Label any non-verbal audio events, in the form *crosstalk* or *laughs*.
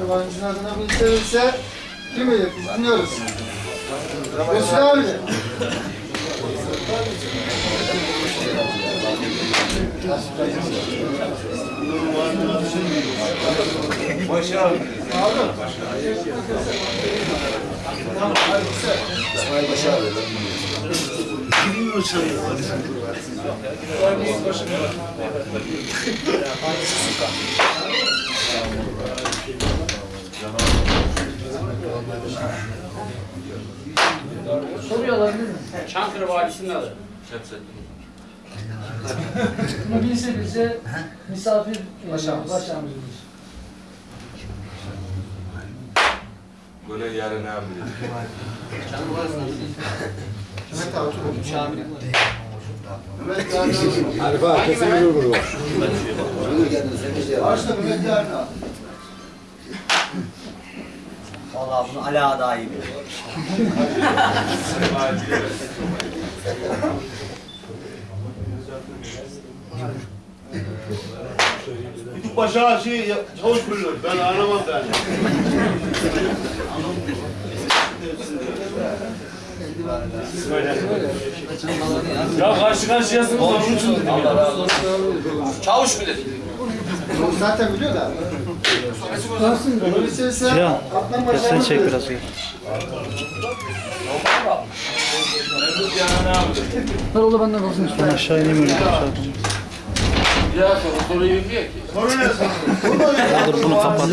Yabancının adına bildirirse kim bilir biz dinliyoruz. Mesut abi. *laughs* Soruyu alabilir miyim? Çankırı Valisi'nin adı. Bunu bilse bilse misafir e, Başağımız. başağımızdır. Böyle yarın ne yapacağız? Mehmet abi otur. Mehmet abi. Arif abi kesin yürür bunu. Başla Mehmet yarın al. Vallahi bunu Ala daha iyi biliyor. Küçük başa şey ya- çavuş biliyor. Ben anlamam yani. Ya karşı karşıyasınız onun için dedim. Çavuş bilir. Zaten biliyor ise Adnan Başar'ın çek biraz. Ver ola benden kalsın üstüne aşağı ineyim öyle. Daha sonra soruyu bilmiyor ki. Soru ne sana? Dur bunu kapat.